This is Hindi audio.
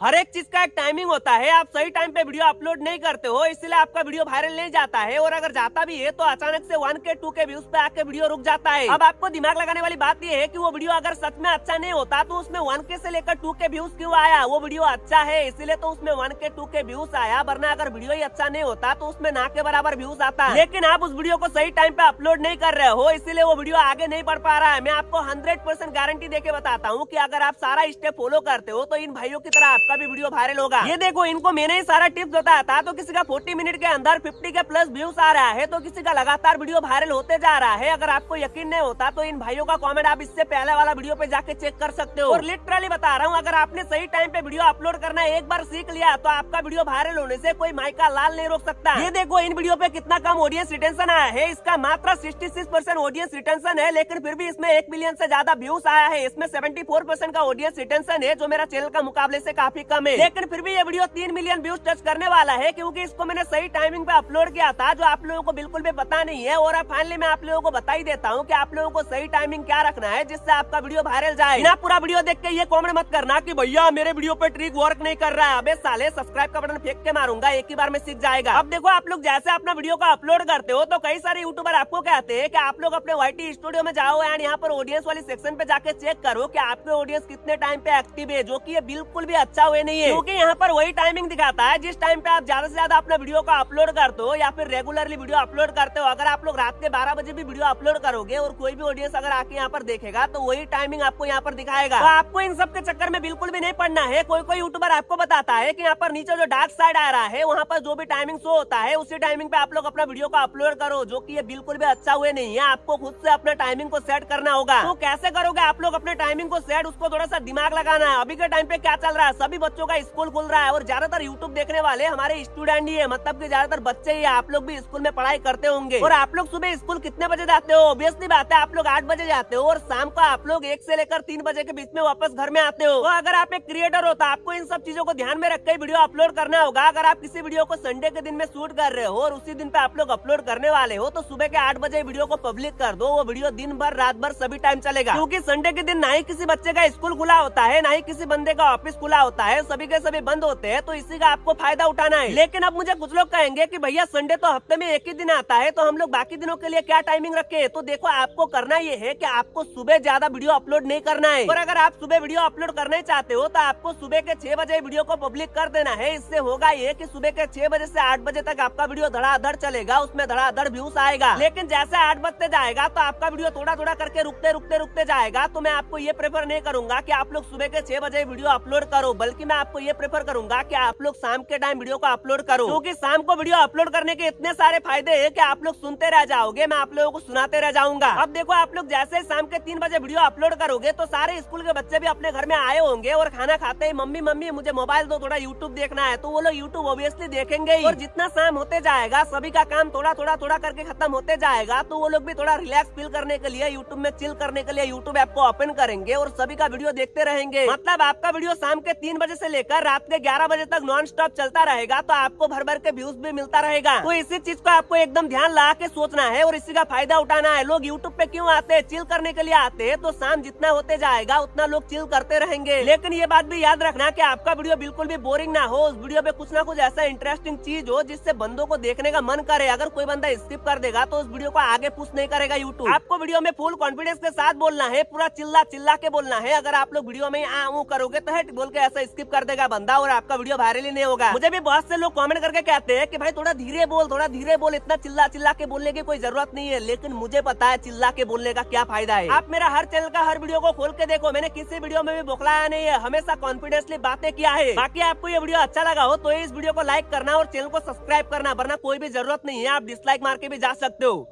हर एक चीज़ का एक टाइमिंग होता है। आप सही टाइम पे वीडियो अपलोड नहीं करते हो, इसलिए आपका वीडियो वायरल नहीं जाता है। और अगर जाता भी है तो अचानक से वन के टू के व्यूज़ पे आके वीडियो रुक जाता है। अब आपको दिमाग लगाने वाली बात यह है कि वो वीडियो अगर सच में अच्छा नहीं होता तो उसमें वन के से लेकर टू के व्यूज़ क्यों आया? वो वीडियो अच्छा है, इसीलिए तो उसमें वन के टू के व्यूज़ आया। वरना अगर वीडियो ही अच्छा नहीं होता तो उसमें ना के बराबर व्यूज़ आता। है लेकिन आप उस वीडियो को सही टाइम पे अपलोड नहीं कर रहे हो, इसीलिए वो वीडियो आगे नहीं बढ़ पा रहा है। मैं आपको हंड्रेड गारंटी देके बताता हूँ की अगर आप सारा स्टेप फॉलो करते हो तो इन भाइयों की तरह आपका भी वीडियो वायरल होगा। ये देखो, इनको मैंने ही सारा टिप्स बताया था तो किसी का 40 मिनट के अंदर 50 के प्लस व्यूज़ आ रहा है तो किसी का लगातार वीडियो वायरल होते जा रहा है, अगर आपको यकीन नहीं होता तो इन भाइयों का कमेंट आप इससे पहले वाला वीडियो पे जाके चेक कर सकते हो। और लिटरली बता रहा हूँ, अगर आपने सही टाइम पे वीडियो अपलोड करना एक बार सीख लिया तो आपका वीडियो वायरल होने से कोई माइका लाल नहीं रोक सकता। ये देखो, इन वीडियो पे कितना कम ऑडियंस रिटेंशन आया है, इसका मात्र sixty six percent audience retention है, लेकिन फिर भी इसमें एक मिलियन से ज़्यादा व्यूज़ आया है, इसमें सेवेंटी फोर परसेंट का ऑडियंस रिटेंशन है, जो मेरा चैनल का मुकाबले से काफ़ी कम है लेकिन फिर भी ये वीडियो तीन मिलियन व्यूज़ टच करने वाला है, क्यूँकी इसको मैंने सही टाइमिंग पे अपलोड किया था, जो आप लोगों को बिल्कुल भी पता नहीं है। और फाइनली मैं आप लोगों को बता ही देता हूँ की आप लोगों को सही टाइमिंग क्या रखना है, जिससे आपका वीडियो वायरल जाए। ना पूरा वीडियो देख के ये कॉमेंट मत करना कि भैया, मेरे वीडियो पे ट्रिक वर्क नहीं कर रहा है। अबे साले सब्सक्राइब का बटन फेंक के मारूँगा, एक ही बार में सीख जाएगा। अब देखो, आप लोग जैसे अपना वीडियो को अपलोड करते हो तो कई सारे यूट्यूबर आपको कहते हैं कि आप लोग अपने वाईटी स्टूडियो में जाओ एंड यहाँ पर ऑडियंस वाली सेक्शन पे जाके चेक करो कि आपके ऑडियंस कितने टाइम पे एक्टिव है, जो कि ये बिल्कुल भी अच्छा हुए नहीं है। क्योंकि यहाँ पर वही टाइमिंग दिखाता है, जिस टाइम पे आप ज़्यादा से ज़्यादा अपना वीडियो को अपलोड करते हो या फिर रेगुलरली वीडियो अपलोड करते हो, अगर आप लोग रात के बारह बजे भी वीडियो अपलोड करोगे और कोई भी ऑडियंस अगर आके यहाँ पर देखेगा तो वही टाइमिंग आपको यहाँ पर दिखाएगा। तो आपको इन सब के चक्कर में बिल्कुल भी नहीं पड़ना है। कोई कोई यूट्यूबर आपको बताता है की यहाँ पर नीचे जो डार्क साइड आ रहा है, वहाँ पर जो भी टाइमिंग शो होता है, उसी टाइमिंग पे आप लोग अपना वीडियो को अपलोड करो, जो की ये बिल्कुल भी अच्छा हुए नहीं है। आपको खुद से अपना टाइमिंग को सेट करना होगा। तो कैसे करोगे आप लोग अपने टाइमिंग को सेट उसको थोड़ा सा दिमाग लगाना है। अभी के टाइम पे क्या चल रहा है? सभी बच्चों का स्कूल खुल रहा है और ज़्यादातर यूट्यूब देखने वाले हमारे स्टूडेंट ही है। मतलब की ज़्यादातर बच्चे ही आप लोग भी स्कूल में पढ़ाई करते होंगे। और आप लोग सुबह स्कूल कितने बजे जाते हो? ऑब्वियसली बात है, आप लोग आठ बजे जाते हो और शाम को आप लोग एक से लेकर तीन बजे के बीच में वापस घर में आते हो। तो अगर आप एक क्रिएटर हो तो आपको इन सब चीज़ों को ध्यान में रखकर वीडियो अपलोड करना होगा। अगर आप किसी वीडियो को संडे के दिन में शूट कर रहे हो और उसी दिन पे आप लोग अपलोड करने वाले हो तो सुबह के आठ बजे वीडियो को पब्लिक कर दो। वो वीडियो दिन भर, रात भर सभी टाइम चलेगा। क्यूँकी संडे के दिन ना ही किसी बच्चे का स्कूल खुला होता है, ना ही किसी बंदे का ऑफ़िस खुला होता है सभी के सभी बंद होते हैं तो इसी का आपको फ़ायदा उठाना है। लेकिन अब मुझे कुछ लोग कहेंगे कि भैया संडे तो हफ़्ते में एक ही दिन आता है तो हम लोग बाकी दिनों के लिए क्या टाइमिंग रखे तो देखो, आपको करना ये है की आपको सुबह ज़्यादा वीडियो अपलोड नहीं करना है। और अगर आप सुबह वीडियो अपलोड करना चाहते हो तो आपको सुबह के छह बजे वीडियो को पब्लिक कर देना है। इससे होगा ये की सुबह के छह बजे ऐसी आठ बजे तक आपका वीडियो धड़ाधड़ चलेगा, उसमें धड़ाधड़ व्यूज़ आएगा। लेकिन जैसे आठ बजते जाएगा तो आपका वीडियो थोड़ा थोड़ा करके रुकते रुकते रुकते जाएगा। तो मैं आपको ये प्रेफर नहीं करूँगा की आप लोग सुबह के छह बजे वीडियो अपलोड करो बल्कि मैं आपको ये प्रेफर करूँगा की आप लोग शाम के टाइम वीडियो को अपलोड करो। क्योंकि शाम को वीडियो अपलोड करने के इतने सारे फ़ायदे है कि आप लोग सुनते रह जाओगे, मैं आप लोगों को सुनाते रह जाऊँगा। अब देखो, आप लोग जैसे शाम के तीन बजे वीडियो अपलोड करोगे तो सारे स्कूल के बच्चे भी अपने घर में आए होंगे और खाना खाते ही। मम्मी मम्मी, मुझे मोबाइल दो, थोड़ा यूट्यूब देखना है। तो वो लोग यूट्यूब ऑब्वियसली देखेंगे और जितना शाम होते जाएगा, सभी का काम थोड़ा थोड़ा थोड़ा करके खत्म होते जाएगा तो वो लोग भी थोड़ा रिलैक्स फील करने के लिए यूट्यूब में चिल करने के लिए यूट्यूब ऐप को ओपन करेंगे और सभी का वीडियो देखते रहेंगे। मतलब आपका वीडियो शाम के तीन बजे से लेकर रात के ग्यारह बजे तक नॉन स्टॉप चलता रहेगा तो आपको भर भर के व्यूज़ भी मिलता रहेगा। तो इसी चीज़ को आपको एकदम ध्यान ला के सोचना है और इसी का फ़ायदा उठाना है। लोग यूट्यूब पे क्यों आते हैं? चिल करने के लिए आते हैं तो शाम जितना होते जाएगा, उतना लोग चिल करते रहेंगे। लेकिन ये बात भी याद रखना की आपका वीडियो बिल्कुल भी बोरिंग ना हो, उस वीडियो पे कुछ ना कुछ ऐसा इंटरेस्टिंग चीज़ हो, जिससे बंदों को देखने का मन करे। अगर कोई बंदा स्किप कर देगा तो उस वीडियो को आगे पुश नहीं करेगा यूट्यूब आपको वीडियो में फुल कॉन्फिडेंस के साथ बोलना है, पूरा चिल्ला चिल्ला के बोलना है। अगर आप लोग वीडियो में आ करोगे तो हट, बोल के ऐसा स्किप कर देगा, बंदा और आपका वीडियो वायरल ही नहीं होगा। मुझे भी बहुत से लोग कमेंट करके कहते हैं कि भाई, थोड़ा धीरे बोल, थोड़ा धीरे बोल, इतना चिल्ला चिल्ला के बोलने की कोई ज़रूरत नहीं है, लेकिन मुझे पता है चिल्ला के बोलने का क्या फ़ायदा है। आप मेरा हर चैनल का हर वीडियो को खोल के देखो, मैंने किसी वीडियो में भी बोखलाया नहीं है, हमेशा कॉन्फिडेंसली बातें किया है। बाकी आपको ये वीडियो अच्छा लगा हो तो इस वीडियो को लाइक करना और चैनल को सब्सक्राइब करना, वरना कोई भी ज़रूरत नहीं है, आप डिसलाइक मार के भी जा सकते हो।